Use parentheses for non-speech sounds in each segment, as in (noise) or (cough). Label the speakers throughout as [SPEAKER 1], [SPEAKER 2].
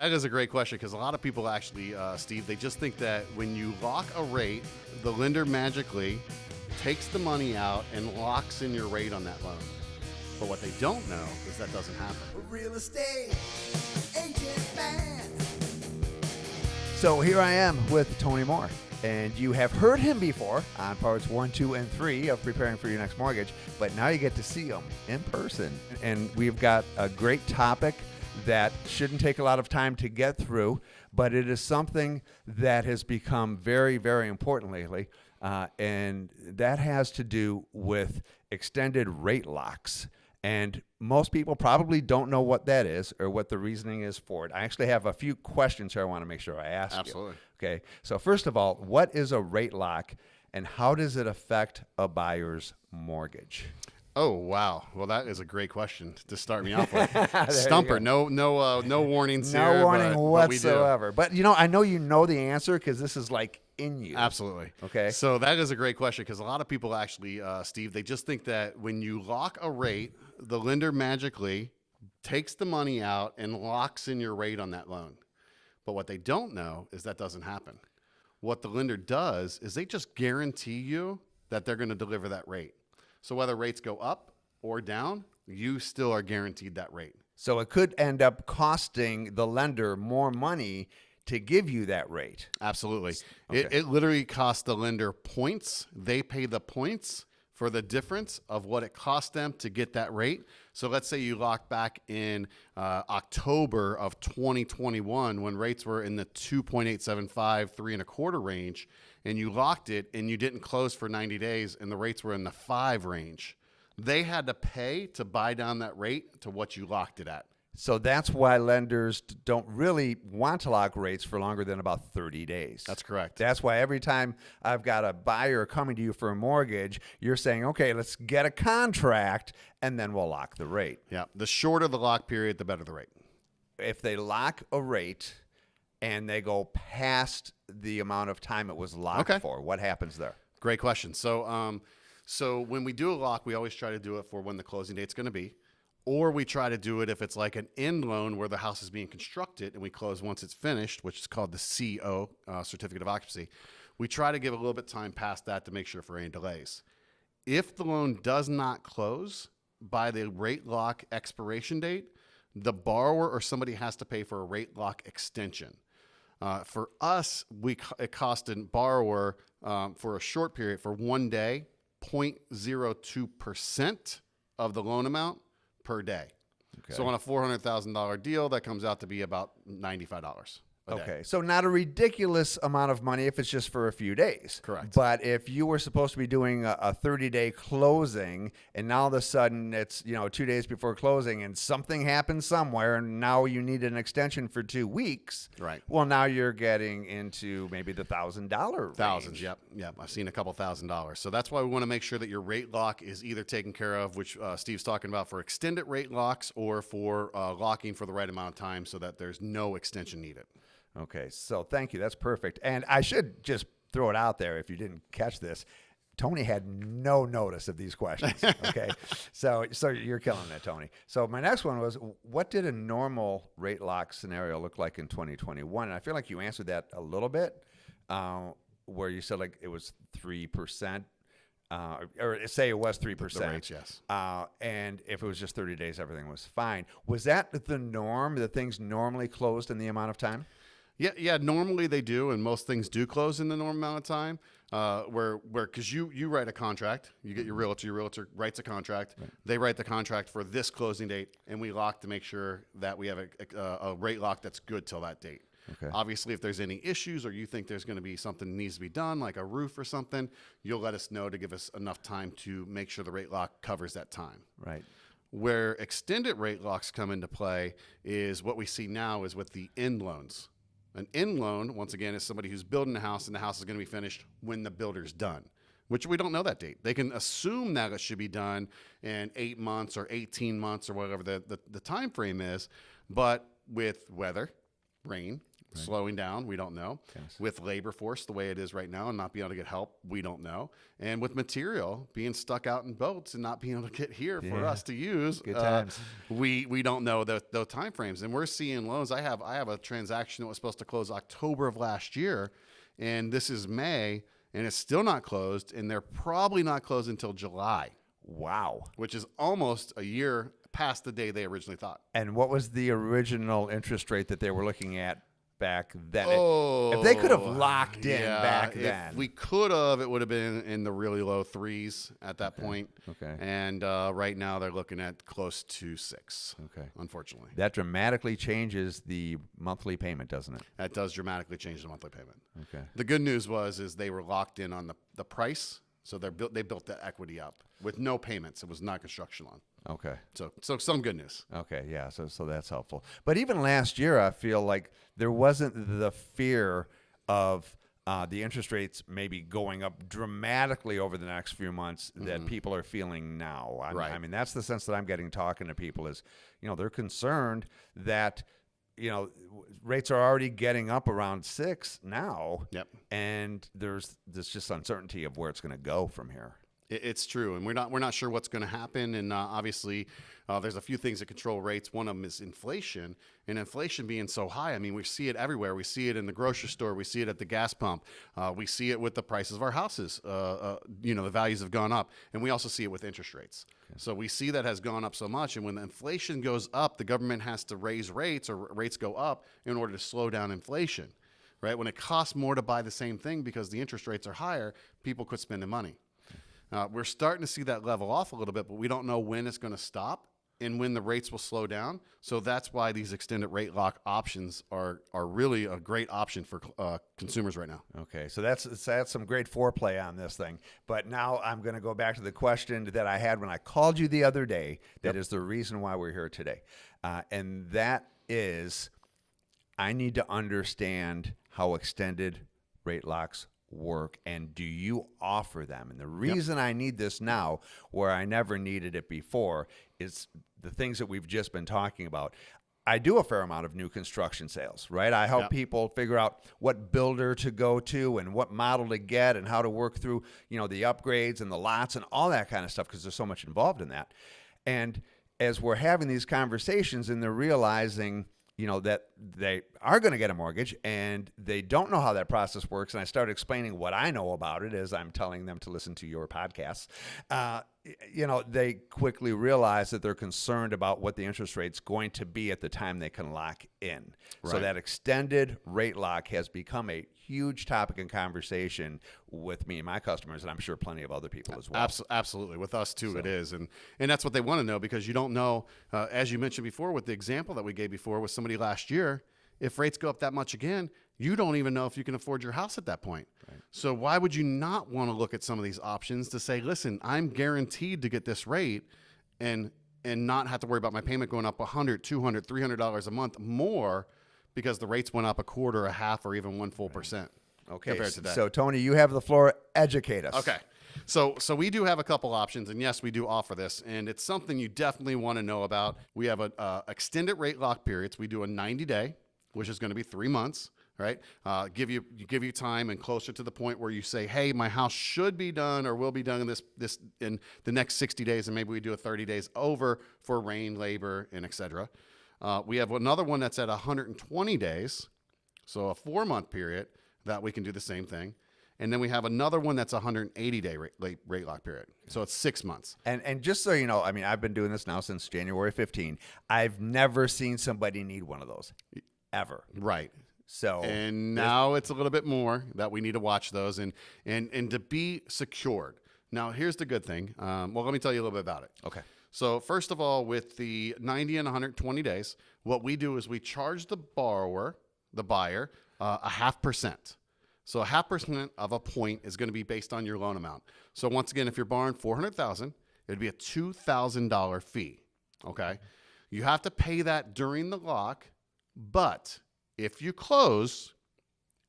[SPEAKER 1] That is a great question because a lot of people actually, uh, Steve, they just think that when you lock a rate, the lender magically takes the money out and locks in your rate on that loan. But what they don't know is that doesn't happen.
[SPEAKER 2] Real estate agent man.
[SPEAKER 3] So here I am with Tony Moore. And you have heard him before on parts one, two, and three of preparing for your next mortgage, but now you get to see him in person. And we've got a great topic that shouldn't take a lot of time to get through, but it is something that has become very, very important lately. Uh, and that has to do with extended rate locks. And most people probably don't know what that is or what the reasoning is for it. I actually have a few questions here I want to make sure I ask
[SPEAKER 1] Absolutely.
[SPEAKER 3] you. Okay. So, first of all, what is a rate lock and how does it affect a buyer's mortgage?
[SPEAKER 1] Oh wow! Well, that is a great question to start me off with. (laughs) Stumper, no, no, uh, no warnings
[SPEAKER 3] No
[SPEAKER 1] here.
[SPEAKER 3] warning
[SPEAKER 1] but, but
[SPEAKER 3] whatsoever. But, you know, I know you know the answer because this is like in you.
[SPEAKER 1] Absolutely.
[SPEAKER 3] Okay.
[SPEAKER 1] So that is a great question because a lot of people actually, uh, Steve, they just think that when you lock a rate, the lender magically takes the money out and locks in your rate on that loan. But what they don't know is that doesn't happen. What the lender does is they just guarantee you that they're going to deliver that rate. So whether rates go up or down, you still are guaranteed that rate.
[SPEAKER 3] So it could end up costing the lender more money to give you that rate.
[SPEAKER 1] Absolutely. It, it literally costs the lender points. They pay the points for the difference of what it cost them to get that rate. So let's say you lock back in uh, October of 2021 when rates were in the 2.875, three and a quarter range, and you locked it and you didn't close for 90 days and the rates were in the five range. They had to pay to buy down that rate to what you locked it at.
[SPEAKER 3] So that's why lenders don't really want to lock rates for longer than about 30 days.
[SPEAKER 1] That's correct.
[SPEAKER 3] That's why every time I've got a buyer coming to you for a mortgage, you're saying, okay, let's get a contract and then we'll lock the rate.
[SPEAKER 1] Yeah. The shorter the lock period, the better the rate.
[SPEAKER 3] If they lock a rate and they go past the amount of time it was locked
[SPEAKER 1] Okay.
[SPEAKER 3] for, what happens there?
[SPEAKER 1] Great question. So, um, so when we do a lock, we always try to do it for when the closing date's going to be, or we try to do it if it's like an end loan where the house is being constructed and we close once it's finished, which is called the CO, uh, certificate of occupancy. We try to give a little bit time past that to make sure for any delays. If the loan does not close by the rate lock expiration date, the borrower or somebody has to pay for a rate lock extension. Uh, for us, we it cost a borrower um, for a short period for one day 0.02% of the loan amount per day. Okay. So on a $400,000 deal, that comes out to be about $95.
[SPEAKER 3] Okay, so not a ridiculous amount of money if it's just for a few days.
[SPEAKER 1] Correct.
[SPEAKER 3] But if you were supposed to be doing a, 30 day closing, and now all of a sudden it's you know two days before closing, and something happened somewhere, and now you need an extension for two weeks.
[SPEAKER 1] Right.
[SPEAKER 3] Well, now you're getting into maybe the thousand dollar
[SPEAKER 1] thousands. Yep, yep. I've seen a couple thousand dollars, so that's why we want to make sure that your rate lock is either taken care of, which uh, Steve's talking about for extended rate locks, or for uh, locking for the right amount of time so that there's no extension needed.
[SPEAKER 3] Okay, so thank you. That's perfect. And I should just throw it out there if you didn't catch this. Tony had no notice of these questions. (laughs) Okay, so so you're killing it, Tony. So my next one was, what did a normal rate lock scenario look like in 2021? And I feel like you answered that a little bit, uh, where you said like it was three percent, uh, or say it was three percent.
[SPEAKER 1] yes.
[SPEAKER 3] Uh, and if it was just 30 days, everything was fine. Was that the norm? That things normally closed in the amount of time?
[SPEAKER 1] Yeah, yeah. Normally they do, and most things do close in the normal amount of time. Uh, where, where, because you you write a contract, you get your realtor, your realtor writes a contract. They write the contract for this closing date, and we lock to make sure that we have a, a, a rate lock that's good till that date.
[SPEAKER 3] Okay.
[SPEAKER 1] Obviously, if there's any issues or you think there's going to be something that needs to be done, like a roof or something, you'll let us know to give us enough time to make sure the rate lock covers that time.
[SPEAKER 3] Right.
[SPEAKER 1] Where extended rate locks come into play is what we see now is with the end loans. An end loan, once again, is somebody who's building a house and the house is going to be finished when the builder's done, which we don't know that date. They can assume that it should be done in eight months or 18 months or whatever the, the, the time frame is. But with weather, rain, slowing down. We don't know.
[SPEAKER 3] Yes.
[SPEAKER 1] With labor force the way it is right now and not being able to get help, we don't know. And with material being stuck out in boats and not being able to get here for us to use, uh, we we don't know the, those time frames. And we're seeing loans. I have I have a transaction that was supposed to close October of last year, and this is May, and it's still not closed, and they're probably not closed until July,
[SPEAKER 3] Wow.
[SPEAKER 1] which is almost a year past the day they originally thought.
[SPEAKER 3] And what was the original interest rate that they were looking at back then?
[SPEAKER 1] Oh,
[SPEAKER 3] if they could have locked in back
[SPEAKER 1] if
[SPEAKER 3] then.
[SPEAKER 1] we could have. It would have been in the really low threes at that point.
[SPEAKER 3] Okay.
[SPEAKER 1] And uh, right now they're looking at close to six.
[SPEAKER 3] Okay.
[SPEAKER 1] Unfortunately,
[SPEAKER 3] That dramatically changes the monthly payment, doesn't it?
[SPEAKER 1] that does dramatically change the monthly payment.
[SPEAKER 3] Okay.
[SPEAKER 1] The good news was is they were locked in on the, the price, so they built they built that equity up with no payments. It was not construction loan.
[SPEAKER 3] Okay.
[SPEAKER 1] So so some good news.
[SPEAKER 3] Okay, yeah, so so that's helpful. But even last year, I feel like there wasn't the fear of uh, the interest rates maybe going up dramatically over the next few months that people are feeling now. I.
[SPEAKER 1] Right.
[SPEAKER 3] I mean, that's the sense that I'm getting talking to people is, you know, they're concerned that, you know, rates are already getting up around six now.
[SPEAKER 1] Yep.
[SPEAKER 3] And there's there's just uncertainty of where it's going to go from here.
[SPEAKER 1] It, it's true, and we're not we're not sure what's going to happen. And uh, obviously, uh, there's a few things that control rates. One of them is inflation, and inflation being so high. I mean, we see it everywhere. We see it in the grocery store. We see it at the gas pump. Uh, we see it with the prices of our houses. Uh, uh, you know, the values have gone up, and we also see it with interest rates. So we see that has gone up so much, and when the inflation goes up, the government has to raise rates or rates go up in order to slow down inflation. Right? When it costs more to buy the same thing because the interest rates are higher, people quit spending money. Uh, we're starting to see that level off a little bit, but we don't know when it's going to stop and when the rates will slow down. So that's why these extended rate lock options are are really a great option for uh, consumers right now.
[SPEAKER 3] Okay, so that's that's some great foreplay on this thing. But now I'm going to go back to the question that I had when I called you the other day. That is the reason why we're here today, uh, and that is I need to understand how extended rate locks work and do you offer them? And the reason I need this now, where I never needed it before, is the things that we've just been talking about. I do a fair amount of new construction sales, right? I help
[SPEAKER 1] Yep.
[SPEAKER 3] people figure out what builder to go to and what model to get and how to work through, you know, the upgrades and the lots and all that kind of stuff because there's so much involved in that. And as we're having these conversations and they're realizing, you know, that they are going to get a mortgage and they don't know how that process works, and I start explaining what I know about it as I'm telling them to listen to your podcasts, uh, you know, they quickly realize that they're concerned about what the interest rate's going to be at the time they can lock in. So that extended rate lock has become a huge topic in conversation with me and my customers, and I'm sure plenty of other people as well.
[SPEAKER 1] Abs- absolutely, with us too, it is, and and that's what they want to know because you don't know, uh, as you mentioned before, with the example that we gave before with somebody last year, if rates go up that much again, you don't even know if you can afford your house at that point. So why would you not want to look at some of these options to say, listen, I'm guaranteed to get this rate, and and not have to worry about my payment going up 100 200 300 dollars a month more because the rates went up a quarter a half or even one full percent
[SPEAKER 3] Okay,
[SPEAKER 1] compared to that
[SPEAKER 3] so Tony, you have the floor. Educate us.
[SPEAKER 1] Okay. So so we do have a couple options, and yes, we do offer this, and it's something you definitely want to know about. We have a uh, extended rate lock periods. We do a 90 day, which is going to be three months, right? Uh, give you give you time and closer to the point where you say, hey, my house should be done or will be done in this this in the next 60 days, and maybe we do a 30 days over for rain, labor, and etc. Uh, we have another one that's at 120 days, so a four month period that we can do the same thing. And then we have another one that's 180 day rate, rate, rate lock period. So it's six months.
[SPEAKER 3] And and just so you know, I mean, I've been doing this now since January 15. I've never seen somebody need one of those ever.
[SPEAKER 1] Right.
[SPEAKER 3] So
[SPEAKER 1] And now it's a little bit more that we need to watch those and and and to be secured. Now here's the good thing. Um, well, let me tell you a little bit about it.
[SPEAKER 3] okay.
[SPEAKER 1] So first of all, with the 90 and 120 days, what we do is we charge the borrower, the buyer, uh, a half percent. So a half percent of a point is going to be based on your loan amount. So once again, if you're borrowing 400,000, it'd be a $2,000 fee. Okay. You have to pay that during the lock, but if you close,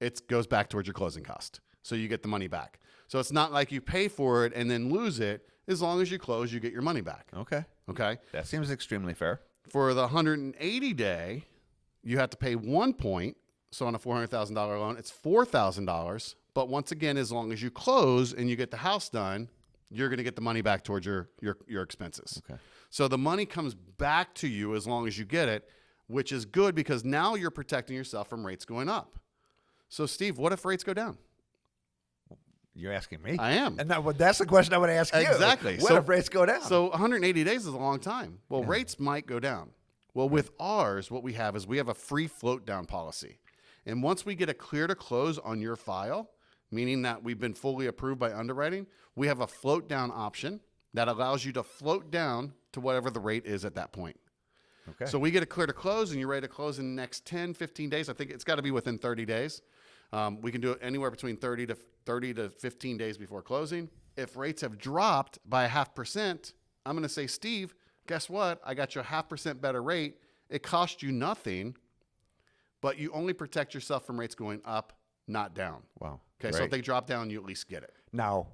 [SPEAKER 1] it goes back towards your closing cost. So you get the money back. So it's not like you pay for it and then lose it. As long as you close, you get your money back.
[SPEAKER 3] Okay.
[SPEAKER 1] Okay.
[SPEAKER 3] That seems extremely fair.
[SPEAKER 1] For the 180 day, you have to pay one point. So on a four hundred thousand dollar loan, it's four thousand dollars. But once again, as long as you close and you get the house done, you're going to get the money back towards your your your expenses.
[SPEAKER 3] Okay.
[SPEAKER 1] So the money comes back to you as long as you get it, which is good because now you're protecting yourself from rates going up. So Steve, what if rates go down?
[SPEAKER 3] You're asking me.
[SPEAKER 1] I am.
[SPEAKER 3] And that, that's the question I would ask you.
[SPEAKER 1] Exactly.
[SPEAKER 3] What
[SPEAKER 1] So-
[SPEAKER 3] if rates go down?
[SPEAKER 1] So 180 days is a long time. Well, rates might go down. Well, with ours, what we have is we have a free float down policy. And once we get a clear to close on your file, meaning that we've been fully approved by underwriting, we have a float down option that allows you to float down to whatever the rate is at that point.
[SPEAKER 3] Okay.
[SPEAKER 1] So we get a clear to close and you're ready to close in the next 10, 15 days. I think it's got to be within 30 days. Um, we can do it anywhere between 30 to 30 to 15 days before closing. If rates have dropped by a half percent, I'm going to say, Steve, guess what? I got you a half percent better rate. It cost you nothing, but you only protect yourself from rates going up, not down.
[SPEAKER 3] wow.
[SPEAKER 1] Okay, so if they drop down, you at least get it.
[SPEAKER 3] Now,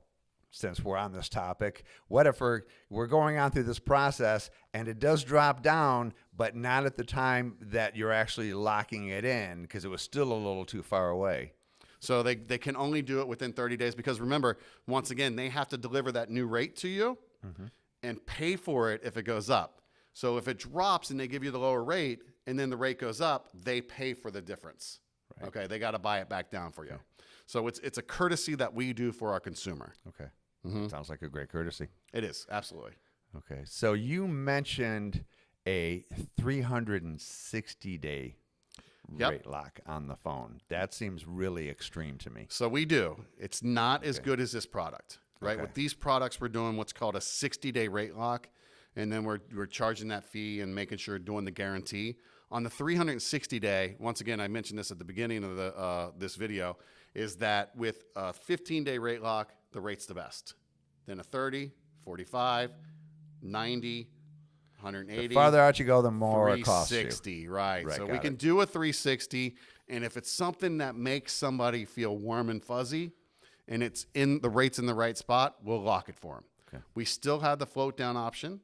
[SPEAKER 3] since we're on this topic, what if we're, we're going on through this process and it does drop down, but not at the time that you're actually locking it in because it was still a little too far away?
[SPEAKER 1] So they, they can only do it within 30 days because remember, once again, they have to deliver that new rate to you mm-hmm. and pay for it if it goes up. So if it drops and they give you the lower rate and then the rate goes up, they pay for the difference. Okay, they got to buy it back down for you. So it's it's a courtesy that we do for our consumer.
[SPEAKER 3] Okay.
[SPEAKER 1] Mm-hmm.
[SPEAKER 3] Sounds like a great courtesy.
[SPEAKER 1] It is absolutely.
[SPEAKER 3] Okay. So you mentioned a 360 day
[SPEAKER 1] Yep.
[SPEAKER 3] rate lock on the phone. That seems really extreme to me.
[SPEAKER 1] So we do. It's not as good as this product, right?
[SPEAKER 3] Okay.
[SPEAKER 1] With these products, we're doing what's called a 60 day rate lock, and then we're, we're charging that fee and making sure doing the guarantee. On the 360 day, once again, I mentioned this at the beginning of the uh, this video, is that with a 15 day rate lock, the rate's the best. Then a 30, 45, 90, 180.
[SPEAKER 3] The farther out you go, the more it costs you.
[SPEAKER 1] 360, right.
[SPEAKER 3] Right,
[SPEAKER 1] so we can
[SPEAKER 3] it.
[SPEAKER 1] do a 360, and if it's something that makes somebody feel warm and fuzzy, and it's in the rates in the right spot, we'll lock it for them.
[SPEAKER 3] Okay.
[SPEAKER 1] We still have the float down option.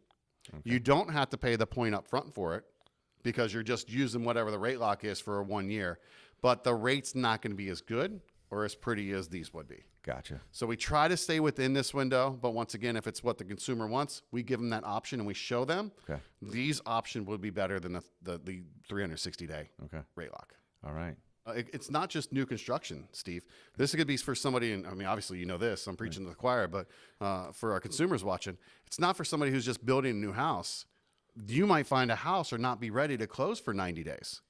[SPEAKER 1] You don't have to pay the point up front for it because you're just using whatever the rate lock is for a one year, but the rate's not going to be as good or as pretty as these would be.
[SPEAKER 3] Gotcha.
[SPEAKER 1] So we try to stay within this window, but once again, if it's what the consumer wants, we give them that option and we show them
[SPEAKER 3] Okay.
[SPEAKER 1] these option would be better than the, the, the 360 day
[SPEAKER 3] Okay.
[SPEAKER 1] rate lock.
[SPEAKER 3] All right.
[SPEAKER 1] Uh, it- it's not just new construction, Steve. This could be for somebody, and I mean, obviously, you know this. I'm preaching to the choir, but uh, for our consumers watching, it's not for somebody who's just building a new house. You might find a house or not be ready to close for 90 days.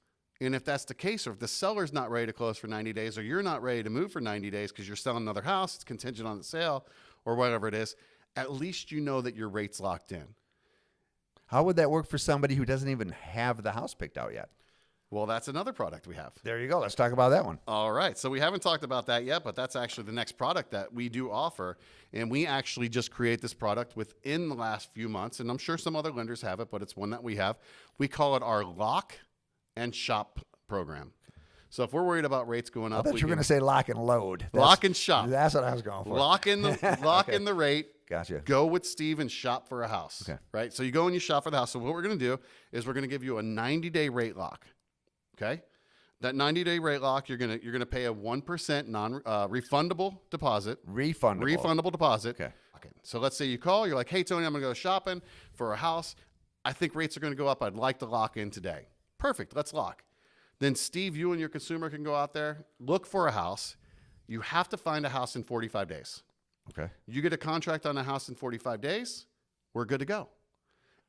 [SPEAKER 1] And if that's the case, or if the seller's not ready to close for 90 days, or you're not ready to move for 90 days because you're selling another house, it's contingent on the sale, or whatever it is, at least you know that your rate's locked in.
[SPEAKER 3] How would that work for somebody who doesn't even have the house picked out yet?
[SPEAKER 1] Well, that's another product we have.
[SPEAKER 3] There you go. Let's talk about that one.
[SPEAKER 1] All right. So we haven't talked about that yet, but that's actually the next product that we do offer. And we actually just create this product within the last few months. And I'm sure some other lenders have it, but it's one that we have. We call it our lock and shop program. So if we're worried about rates going
[SPEAKER 3] I
[SPEAKER 1] up,
[SPEAKER 3] thought
[SPEAKER 1] we
[SPEAKER 3] you were going to say lock and load. That's-
[SPEAKER 1] lock and shop.
[SPEAKER 3] That's what I was going for.
[SPEAKER 1] Lock in the (laughs) lock in the rate.
[SPEAKER 3] Gotcha.
[SPEAKER 1] Go with Steve and shop for a house.
[SPEAKER 3] Okay.
[SPEAKER 1] Right. So you go and you shop for the house. So what we're going to do is we're going to give you a 90 day rate lock. Okay. That 90 day rate lock, you're gonna you're gonna pay a one percent non uh, refundable deposit.
[SPEAKER 3] Refundable.
[SPEAKER 1] Refundable deposit.
[SPEAKER 3] Okay.
[SPEAKER 1] Okay. So let's say you call. You're like, hey Tony, I'm gonna go shopping for a house. I think rates are gonna go up. I'd like to lock in today. Perfect. Let's lock. Then Steve, you and your consumer can go out there, look for a house. You have to find a house in 45 days.
[SPEAKER 3] Okay.
[SPEAKER 1] You get a contract on a house in 45 days, we're good to go.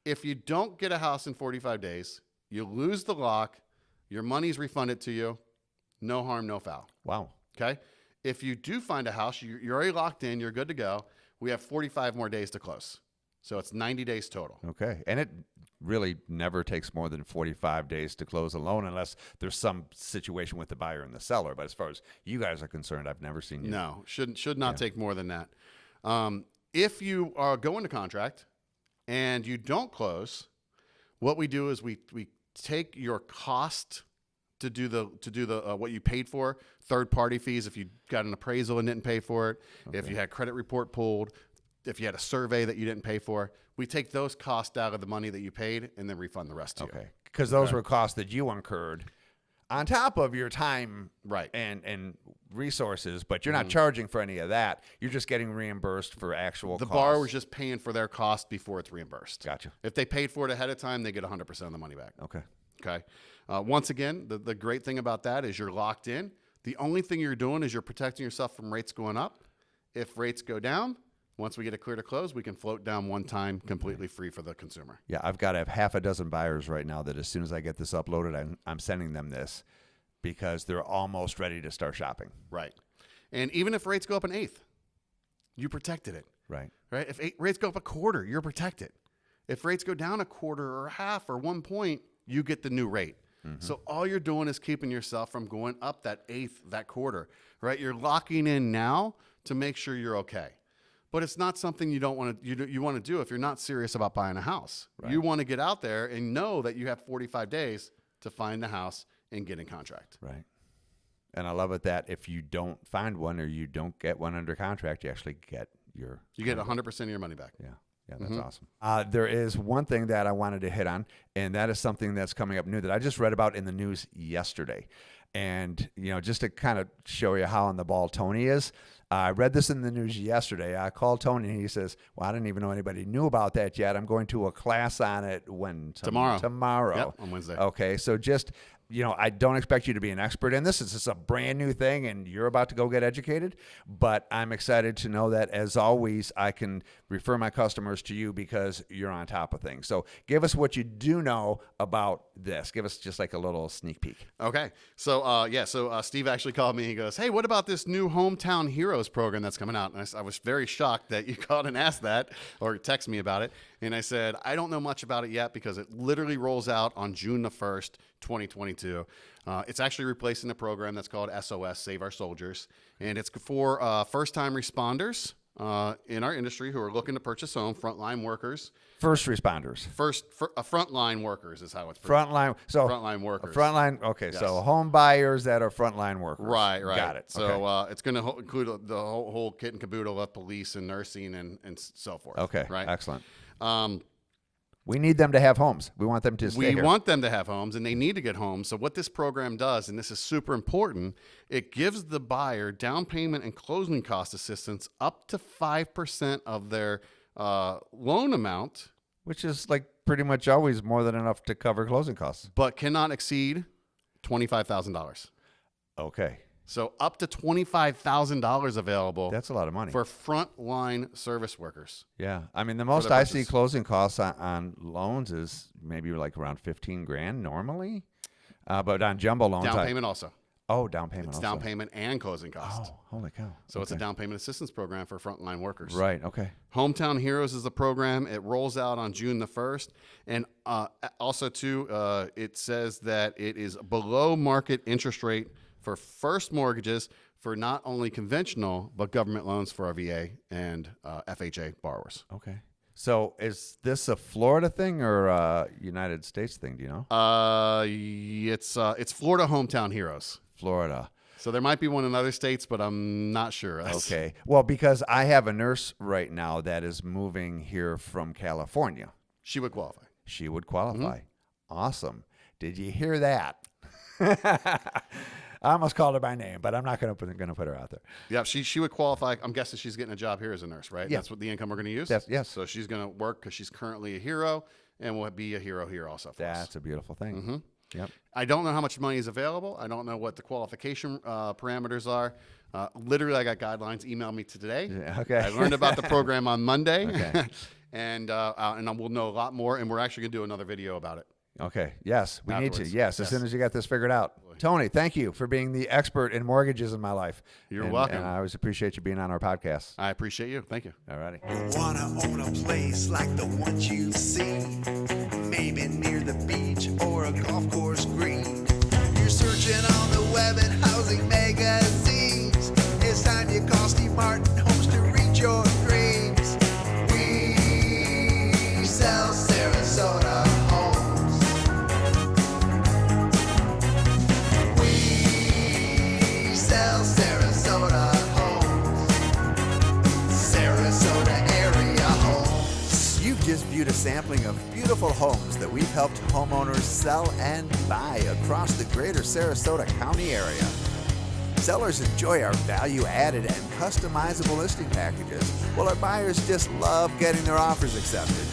[SPEAKER 1] If you don't get a house in 45 days, you lose the lock, your money's refunded to you, no harm, no foul.
[SPEAKER 3] Wow.
[SPEAKER 1] Okay? If you do find a house, you- you're already locked in, you're good to go. We have 45 more days to close. So it's 90 days total.
[SPEAKER 3] Okay. And it really never takes more than 45 days to close a loan unless there's some situation with the buyer and the seller. But as far as you guys are concerned, I've never seen you.
[SPEAKER 1] No, shouldn't should not take more than that. Um, if you are going to contract and you don't close, what we do is we we take your cost to do the to do the uh, what you paid for third party fees if you got an appraisal and didn't pay for it if you had credit report pulled if you had a survey that you didn't pay for we take those costs out of the money that you paid and then refund the rest to you
[SPEAKER 3] Okay. Because those were costs that you incurred on top of your time
[SPEAKER 1] Right.
[SPEAKER 3] and and resources, but you're not charging for any of that. You're just getting reimbursed for actual
[SPEAKER 1] The
[SPEAKER 3] costs.
[SPEAKER 1] borrower's just paying for their cost before it's reimbursed.
[SPEAKER 3] Gotcha.
[SPEAKER 1] If they paid for it ahead of time, they get 100% of the money back.
[SPEAKER 3] Okay.
[SPEAKER 1] Okay. Uh, once again, the, the great thing about that is you're locked in. The only thing you're doing is you're protecting yourself from rates going up. If rates go down, once we get a clear to close, we can float down one time completely free for the consumer.
[SPEAKER 3] Yeah, I've got to have half a dozen buyers right now that as soon as I get this uploaded, I'm, I'm sending them this because they're almost ready to start shopping.
[SPEAKER 1] Right. And even if rates go up an eighth, you protected it.
[SPEAKER 3] Right.
[SPEAKER 1] Right. If eight, rates go up a quarter, you're protected. If rates go down a quarter or a half or one point, you get the new rate. Mm-hmm. So all you're doing is keeping yourself from going up that eighth, that quarter, right? You're locking in now to make sure you're okay. But it's not something you don't want to you, do- you want to do if you're not serious about buying a house. You want to get out there and know that you have 45 days to find the house and get in contract.
[SPEAKER 3] Right. And I love it that if you don't find one or you don't get one under contract, you actually get your
[SPEAKER 1] You get 100% of your money back.
[SPEAKER 3] Yeah. Yeah, that's awesome. Uh, there is one thing that I wanted to hit on, and that is something that's coming up new that I just read about in the news yesterday. And, you know, just to kind of show you how on the ball Tony is, I read this in the news yesterday. I called Tony and he says, Well, I didn't even know anybody knew about that yet. I'm going to a class on it when? Tom-
[SPEAKER 1] Tomorrow.
[SPEAKER 3] Tomorrow.
[SPEAKER 1] Yep, on Wednesday.
[SPEAKER 3] Okay. So just, you know, I don't expect you to be an expert in this. It's just a brand new thing and you're about to go get educated. But I'm excited to know that, as always, I can refer my customers to you because you're on top of things. So give us what you do know about this. Give us just like a little sneak peek.
[SPEAKER 1] Okay. So, uh, yeah, so uh, Steve actually called me. He goes, Hey, what about this new Hometown Heroes program that's coming out? And I, I was very shocked that you (laughs) called and asked that or text me about it. And I said, I don't know much about it yet because it literally rolls out on June the 1st, 2022. Uh, it's actually replacing a program that's called SOS, Save Our Soldiers. And it's for uh, first time responders uh, in our industry who are looking to purchase home, frontline workers.
[SPEAKER 3] First responders.
[SPEAKER 1] First, fir- uh, frontline workers is how it's
[SPEAKER 3] Frontline. So
[SPEAKER 1] Frontline workers.
[SPEAKER 3] Frontline. Okay. So
[SPEAKER 1] Yes.
[SPEAKER 3] home buyers that are frontline workers.
[SPEAKER 1] Right, right.
[SPEAKER 3] Got it.
[SPEAKER 1] So
[SPEAKER 3] okay.
[SPEAKER 1] uh, it's going to ho- include the whole, whole kit and caboodle of police and nursing and, and so forth.
[SPEAKER 3] okay.
[SPEAKER 1] Right.
[SPEAKER 3] Excellent.
[SPEAKER 1] Um,
[SPEAKER 3] We need them to have homes. We want them to stay
[SPEAKER 1] we
[SPEAKER 3] here.
[SPEAKER 1] want them to have homes and they need to get homes. So what this program does, and this is super important, it gives the buyer down payment and closing cost assistance up to five percent of their uh, loan amount,
[SPEAKER 3] which is like pretty much always more than enough to cover closing costs.
[SPEAKER 1] but cannot exceed twenty five thousand dollars.
[SPEAKER 3] Okay.
[SPEAKER 1] So up to twenty five thousand dollars available
[SPEAKER 3] That's a lot of money.
[SPEAKER 1] for frontline service workers.
[SPEAKER 3] yeah. I mean, the most I see closing costs on, on loans is maybe like around 15 grand normally. Uh, but on jumbo loans,
[SPEAKER 1] Down
[SPEAKER 3] I-
[SPEAKER 1] payment also.
[SPEAKER 3] oh, down payment.
[SPEAKER 1] It's
[SPEAKER 3] also.
[SPEAKER 1] down payment and closing cost.
[SPEAKER 3] Oh, holy cow.
[SPEAKER 1] So it's a down payment assistance program for frontline workers.
[SPEAKER 3] Right. Okay.
[SPEAKER 1] Hometown Heroes is the program. It rolls out on June the 1st. And uh, also, too, uh, it says that it is below market interest rate for first mortgages for not only conventional, but government loans for our VA and uh, FHA borrowers.
[SPEAKER 3] Okay. So is this a Florida thing or a United States thing? Do you know?
[SPEAKER 1] Uh, it's, uh, it's Florida Hometown Heroes.
[SPEAKER 3] Florida.
[SPEAKER 1] So there might be one in other states, but I'm not sure. That's- (laughs)
[SPEAKER 3] Okay. Well, because I have a nurse right now that is moving here from California.
[SPEAKER 1] She would qualify.
[SPEAKER 3] She would qualify.
[SPEAKER 1] Mm-hmm.
[SPEAKER 3] Awesome. Did you hear that? I almost called her by name, but I'm not going to put going to put her out there.
[SPEAKER 1] Yeah, she she would qualify. I'm guessing she's getting a job here as a nurse, right?
[SPEAKER 3] Yeah.
[SPEAKER 1] That's what the income we're going to use.
[SPEAKER 3] That's- yes.
[SPEAKER 1] So she's going to work because she's currently a hero and will be a hero here also. For us.
[SPEAKER 3] That's a beautiful thing.
[SPEAKER 1] Mm-hmm.
[SPEAKER 3] Yep.
[SPEAKER 1] I don't know how much money is available. I don't know what the qualification uh, parameters are. Uh, literally, I got guidelines. Email me today.
[SPEAKER 3] Yeah, okay.
[SPEAKER 1] I learned about the program on Monday, (laughs)
[SPEAKER 3] Okay. (laughs)
[SPEAKER 1] and uh, uh, and we'll know a lot more. And we're actually going to do another video about it.
[SPEAKER 3] Okay. Yes, we need to. Yes, as soon as you got this figured out. Tony, thank you for being the expert in mortgages in my life.
[SPEAKER 1] You're
[SPEAKER 3] And-
[SPEAKER 1] welcome.
[SPEAKER 3] And I always appreciate you being on our podcast.
[SPEAKER 1] I appreciate you. Thank you.
[SPEAKER 3] All righty.
[SPEAKER 2] Wanna own a place like the ones you've seen?
[SPEAKER 3] Homes that we've helped homeowners sell and buy across the greater Sarasota County area. Sellers enjoy our value added and customizable listing packages, while our buyers just love getting their offers accepted.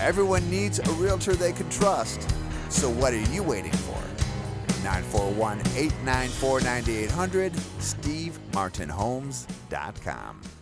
[SPEAKER 3] Everyone needs a realtor they can trust, so what are you waiting for? 941 894 9800, SteveMartinHomes.com.